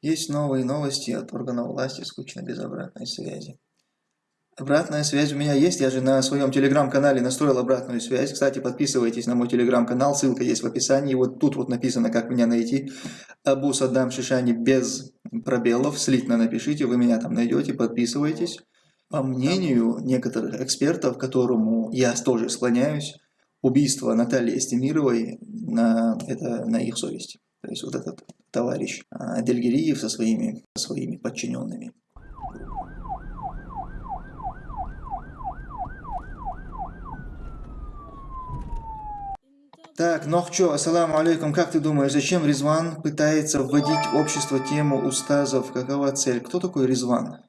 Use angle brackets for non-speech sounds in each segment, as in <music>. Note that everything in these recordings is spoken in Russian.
Есть новые новости от органов власти, скучно без обратной связи. Обратная связь у меня есть, я же на своем телеграм-канале настроил обратную связь. Кстати, подписывайтесь на мой телеграм-канал, ссылка есть в описании. Вот тут вот написано, как меня найти. Абу Саддам Шишани без пробелов, слитно напишите, вы меня там найдете, подписывайтесь. По мнению некоторых экспертов, к которому я тоже склоняюсь, убийство Натальи Эстемировой на, это на их совести. То есть вот этот товарищ а, Дельгириев со своими, со своими подчиненными. Так, Нохчо, ассаламу алейкум, как ты думаешь, зачем Резван пытается вводить в общество тему устазов? Какова цель? Кто такой Резван?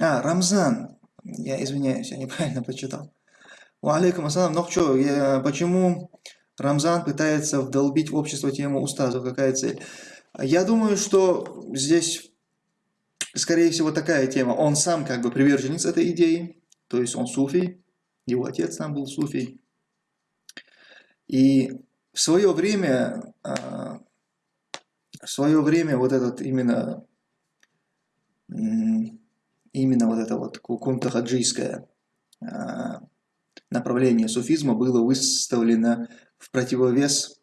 А, Рамзан. Я извиняюсь, я неправильно прочитал. Алейкум ассалам, Нохчо, я, почему Рамзан пытается вдолбить в общество тему устазов? Какая цель? Я думаю, что здесь, скорее всего, такая тема. Он сам как бы приверженец этой идеи, то есть он суфий, его отец сам был суфий. И в свое время, а, в свое время вот этот именно, именно вот это вот кунтахаджийское а, направление суфизма было выставлено в противовес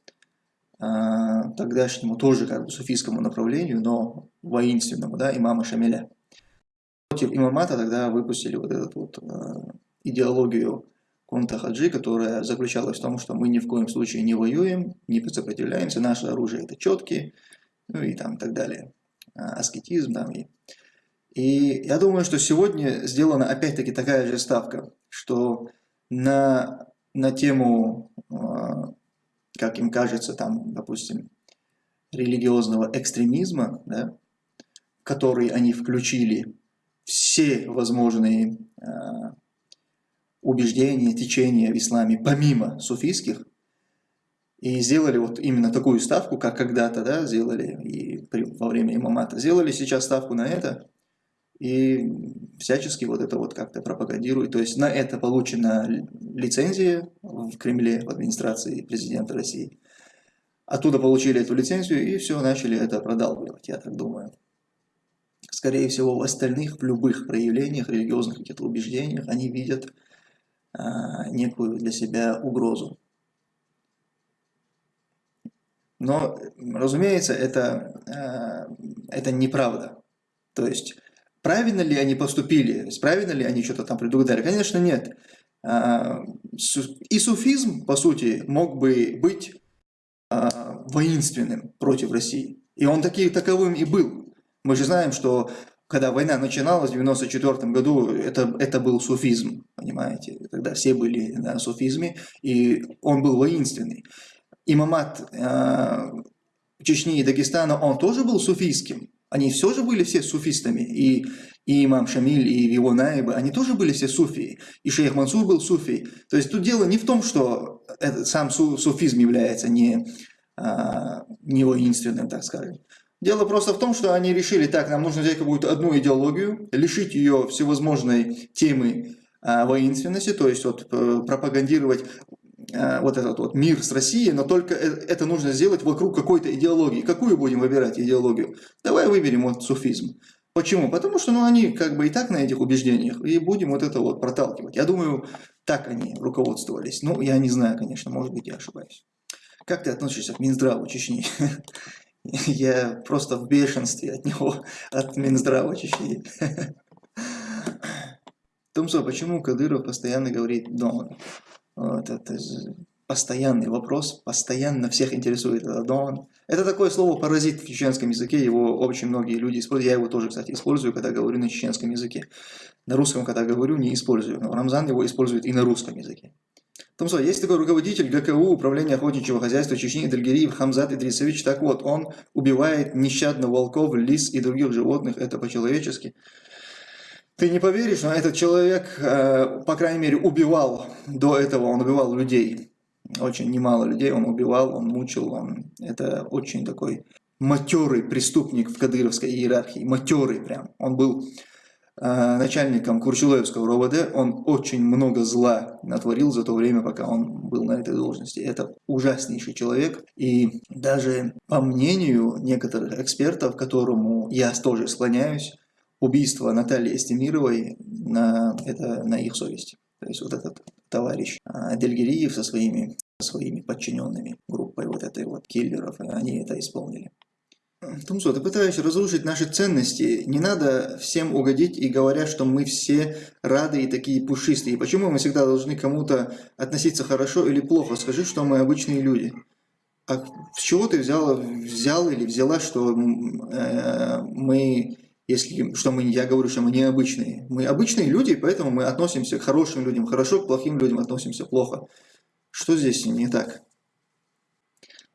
а, тогдашнему тоже как бы суфийскому направлению, но воинственному, да, имама Шамиля. Против имамата тогда выпустили вот эту вот идеологию Кунта Хаджи, которая заключалась в том, что мы ни в коем случае не воюем, не сопротивляемся, наше оружие это четкие, ну и там так далее, а, аскетизм там и... И я думаю, что сегодня сделана опять-таки такая же ставка, что на, на тему, а, как им кажется, там, допустим, религиозного экстремизма, да, который они включили все возможные а, убеждения, течения в исламе, помимо суфийских, и сделали вот именно такую ставку, как когда-то да, сделали и при, во время имамата. Сделали сейчас ставку на это и всячески вот это вот как-то пропагандируют. То есть на это получена лицензия в Кремле, в администрации президента России. Оттуда получили эту лицензию и все, начали это продалбливать, я так думаю. Скорее всего, в остальных, в любых проявлениях, религиозных каких-то убеждениях, они видят а, некую для себя угрозу. Но, разумеется, это, а, это неправда. То есть, правильно ли они поступили, правильно ли они что-то там предугадали? Конечно, нет. А, и суфизм, по сути, мог бы быть воинственным против России. И он таки, таковым и был. Мы же знаем, что когда война начиналась в 94 году, это, это был суфизм, понимаете, когда все были на суфизме, и он был воинственный. Имамат э, Чечни и Дагестана, он тоже был суфийским, они все же были все суфистами, и, и имам Шамиль, и его наибы, они тоже были все суфии, и шейх Мансур был суфий. То есть тут дело не в том, что это, сам су, суфизм является не, а, не воинственным, так скажем, Дело просто в том, что они решили, так, нам нужно взять какую-то одну идеологию, лишить ее всевозможной темы а, воинственности, то есть вот, э, пропагандировать вот этот вот мир с Россией, но только э, это нужно сделать вокруг какой-то идеологии. Какую будем выбирать идеологию? Давай выберем вот суфизм. Почему? Потому что ну, они как бы и так на этих убеждениях, и будем вот это вот проталкивать. Я думаю, так они руководствовались. Ну, я не знаю, конечно, может быть, я ошибаюсь. Как ты относишься к Минздраву Чечни? <laughs> Я просто в бешенстве от него, от Минздрава Чечни. <laughs> Тумсо, почему Кадыров постоянно говорит «Дон»? Вот это постоянный вопрос, постоянно всех интересует это «Дон». Это такое слово «паразит» в чеченском языке, его очень многие люди используют. Я его тоже, кстати, использую, когда говорю на чеченском языке. На русском, когда говорю, не использую, но Рамзан его использует и на русском языке. Томсо, есть такой руководитель ГКУ, Управления охотничьего хозяйства Чечни, Дальгириев Хамзат Идрисович. Так вот, он убивает нещадно волков, лис и других животных. Это по-человечески. Ты не поверишь, но этот человек, э, по крайней мере, убивал до этого, он убивал людей. Очень немало людей он убивал, он мучил. Он... Это очень такой матерый преступник в кадыровской иерархии. Матерый прям. Он был э, начальником Курчулевского РОВД, он очень много зла натворил за то время, пока он был на этой должности. Это ужаснейший человек, и даже по мнению некоторых экспертов, к которому я тоже склоняюсь, убийство Натальи Эстемировой на, это на их совести. То есть вот этот товарищ а, Дельгириев со своими, со своими подчиненными группой вот этой вот киллеров, они это исполнили. Тумсо, ты пытаешься разрушить наши ценности. Не надо всем угодить и говорят, что мы все рады и такие пушистые. Почему мы всегда должны кому-то относиться хорошо или плохо? Скажи, что мы обычные люди. А с чего ты взял, взял или взяла, что э, мы если что мы, я говорю, что мы необычные. Мы обычные люди, поэтому мы относимся к хорошим людям хорошо, к плохим людям относимся плохо. Что здесь не так?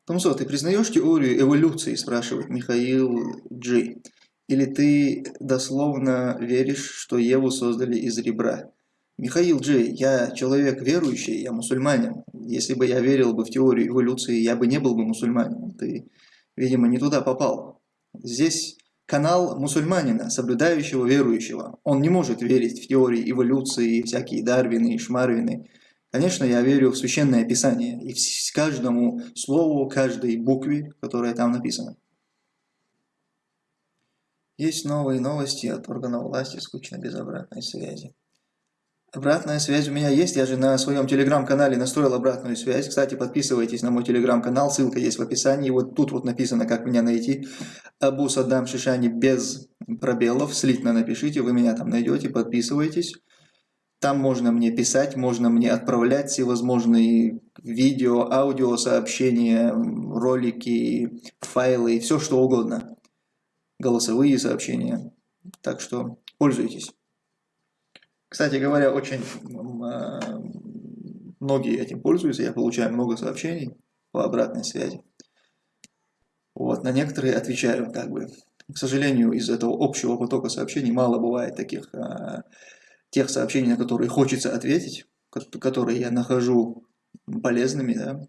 Томсо, ты признаешь теорию эволюции, спрашивает Михаил Джи. Или ты дословно веришь, что Еву создали из ребра? Михаил Джей, я человек верующий, я мусульманин. Если бы я верил бы в теорию эволюции, я бы не был бы мусульманином. Ты, видимо, не туда попал. Здесь канал мусульманина, соблюдающего верующего. Он не может верить в теории эволюции, всякие Дарвины и Шмарвины. Конечно, я верю в Священное Писание и в каждому слову, каждой букве, которая там написана. Есть новые новости от органов власти, скучно без обратной связи. Обратная связь у меня есть, я же на своем телеграм-канале настроил обратную связь. Кстати, подписывайтесь на мой телеграм-канал, ссылка есть в описании. Вот тут вот написано, как меня найти. Абу Саддам Шишани без пробелов, слитно напишите, вы меня там найдете, подписывайтесь. Там можно мне писать, можно мне отправлять всевозможные видео, аудио сообщения, ролики, файлы, все что угодно. Голосовые сообщения. Так что пользуйтесь. Кстати говоря, очень а, многие этим пользуются, я получаю много сообщений по обратной связи. Вот, на некоторые отвечаю как бы. К сожалению, из этого общего потока сообщений мало бывает таких, а, тех сообщений, на которые хочется ответить, которые я нахожу полезными, да,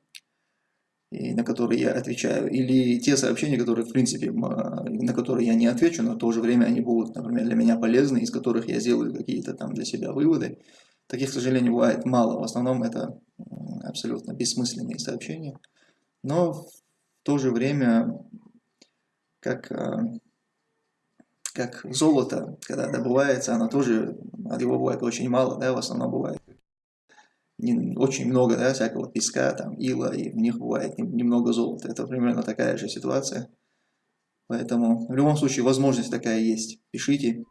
и на которые я отвечаю, или те сообщения, которые, в принципе, на которые я не отвечу, но в то же время они будут, например, для меня полезны, из которых я сделаю какие-то там для себя выводы. Таких, к сожалению, бывает мало. В основном это абсолютно бессмысленные сообщения. Но в то же время, как, а, как золото, когда добывается, оно тоже, от его бывает очень мало, да, в основном бывает очень много да, всякого песка, там, ила, и в них бывает немного золота. Это примерно такая же ситуация. Поэтому в любом случае возможность такая есть. Пишите.